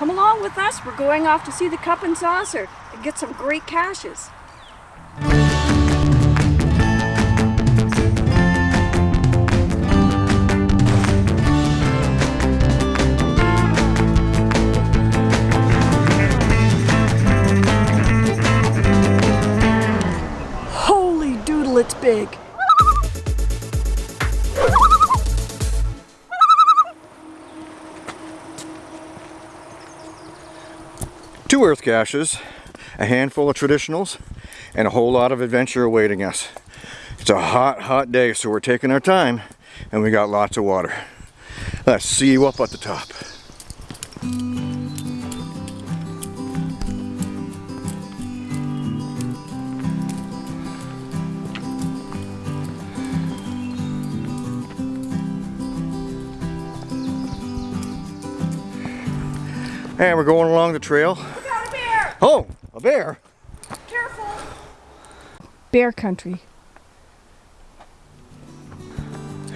Come along with us. We're going off to see the cup and saucer and get some great caches. Holy doodle, it's big. Two earth caches, a handful of traditionals, and a whole lot of adventure awaiting us. It's a hot, hot day, so we're taking our time, and we got lots of water. Let's see you up at the top. And we're going along the trail. We got a bear! Oh, a bear. Careful! Bear country.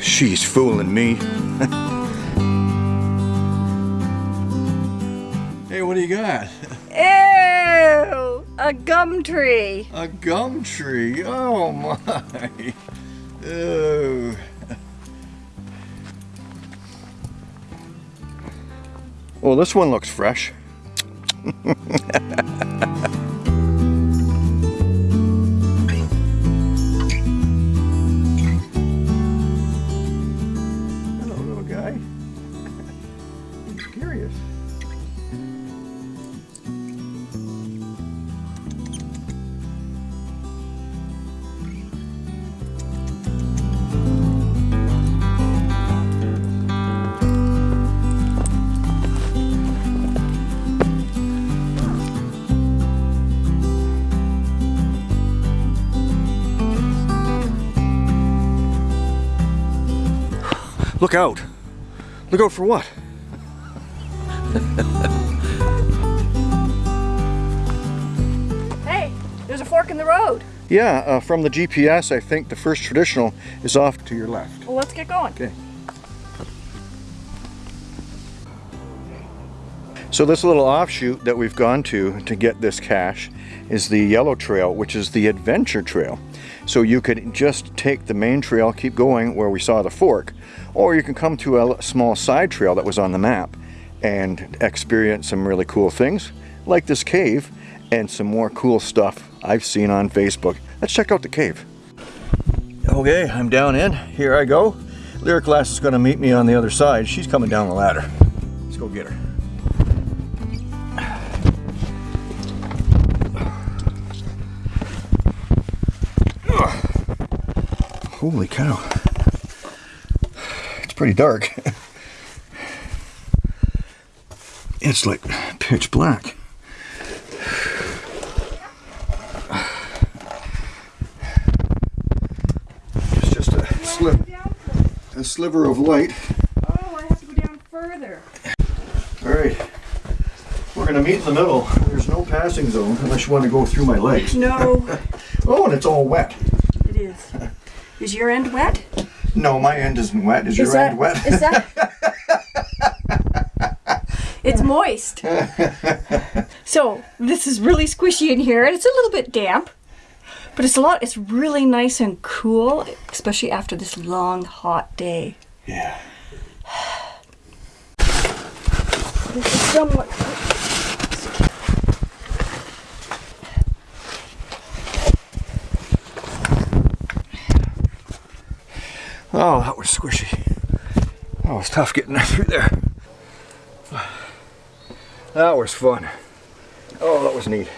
She's fooling me. hey, what do you got? Ew! A gum tree. A gum tree. Oh my. Oh. Well, this one looks fresh. Hello, little guy. He's curious. Look out. Look out for what? Hey, there's a fork in the road. Yeah, uh, from the GPS, I think the first traditional is off to your left. Well, let's get going. Okay. So this little offshoot that we've gone to to get this cache is the Yellow Trail, which is the adventure trail. So you could just take the main trail, keep going where we saw the fork, or you can come to a small side trail that was on the map and experience some really cool things, like this cave and some more cool stuff I've seen on Facebook. Let's check out the cave. Okay, I'm down in. Here I go. Lyric Lass is going to meet me on the other side. She's coming down the ladder. Let's go get her. Holy cow. It's pretty dark. It's like pitch black. It's just a, slip, a sliver of light. Oh, I have to go down further. All right. We're going to meet in the middle. There's no passing zone unless you want to go through my legs. No, Oh, and it's all wet. it is. Is your end wet? No, my end isn't wet. Is, your that, end wet? Is that? it's moist. so this is really squishy in here, and it's a little bit damp, but it's a lot. It's really nice and cool, especially after this long, hot day. yeah. This is somewhat. Oh, that was squishy. That was tough getting that through there. That was fun. Oh, that was neat.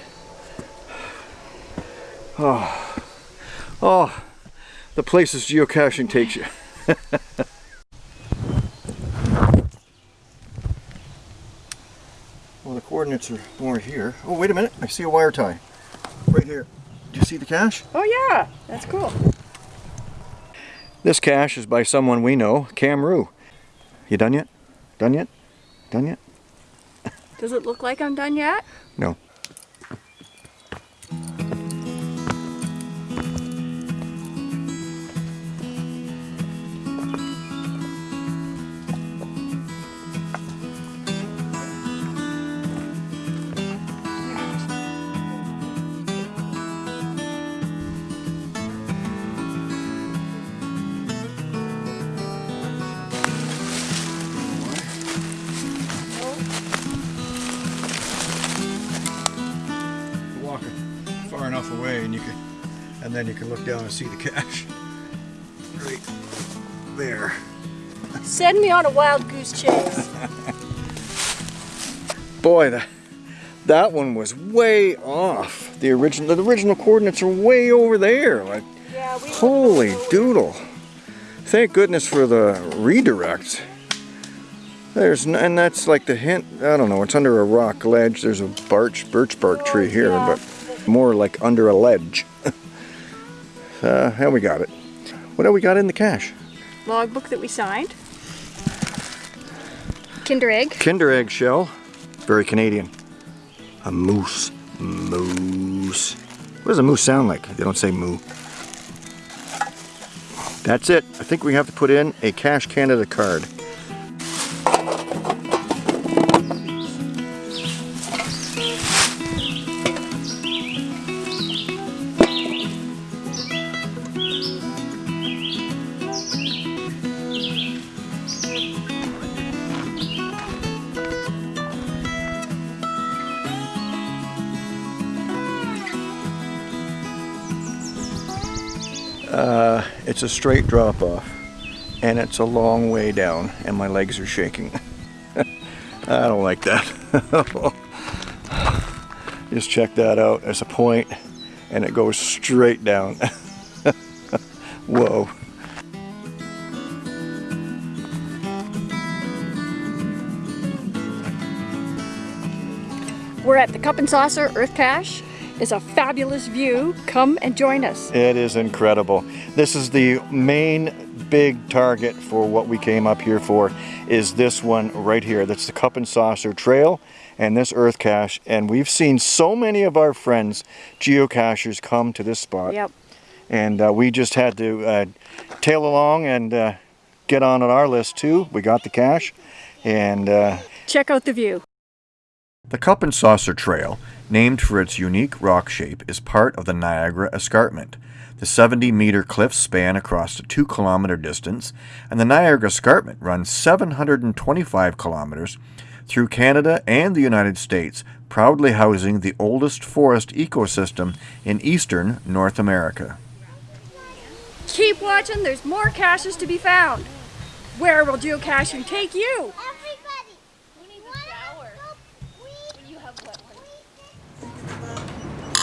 Oh, oh, the places geocaching takes you. well, the coordinates are more here. Oh, wait a minute. I see a wire tie. Right here. Do you see the cache? Oh yeah, that's cool. This cache is by someone we know, Cam Rue. You done yet? Done yet? Done yet? Does it look like I'm done yet? No. And then you can look down and see the cache. Right there. Send me on a wild goose chase. Boy, that, that one was way off. The original, the original coordinates are way over there. Like, yeah, we holy doodle. Thank goodness for the redirect. There's, and that's like the hint, I don't know, it's under a rock ledge. There's a birch, birch bark tree oh, here, yeah. but more like under a ledge. uh, and we got it. What have we got in the cache? logbook that we signed. Kinder egg. Kinder egg shell. Very Canadian. A moose. Moose. What does a moose sound like? They don't say moo. That's it. I think we have to put in a Cash Canada card. Uh, it's a straight drop off and it's a long way down and my legs are shaking. I don't like that. Just check that out. There's a point and it goes straight down. Whoa. We're at the Cup and Saucer Earth Cache. It's a fabulous view. Come and join us. It is incredible. This is the main big target for what we came up here for is this one right here. That's the Cup and Saucer Trail and this Earth Cache. And we've seen so many of our friends, geocachers, come to this spot. Yep. And uh, we just had to uh, tail along and uh, get on at our list too. We got the cache and uh, Check out the view. The Cup and Saucer Trail, named for its unique rock shape, is part of the Niagara Escarpment. The 70 meter cliffs span across a 2 kilometer distance, and the Niagara Escarpment runs 725 kilometers through Canada and the United States, proudly housing the oldest forest ecosystem in eastern North America. Keep watching. There's more caches to be found. Where will geocaching take you? Everybody! We need to shower. When you have wet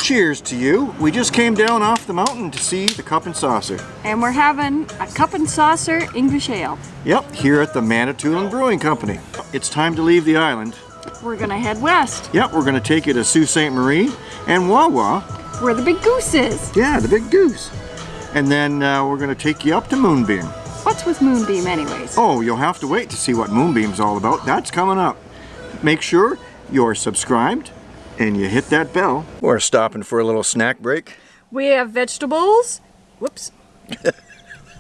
Cheers to you! We just came down off the mountain to see the Cup and Saucer. And we're having a Cup and Saucer English Ale. Yep, here at the Manitoulin Brewing Company. It's time to leave the island. We're gonna head west, Yep, we're going to take you to Sault Ste. Marie and Wawa. where the big goose is. Yeah, the big goose. And then uh, we're going to take you up to Moonbeam. What's with Moonbeam, anyways? Oh, you'll have to wait to see what Moonbeam's all about. That's coming up. Make sure you're subscribed and you hit that bell. We're stopping for a little snack break. We have vegetables. Whoops.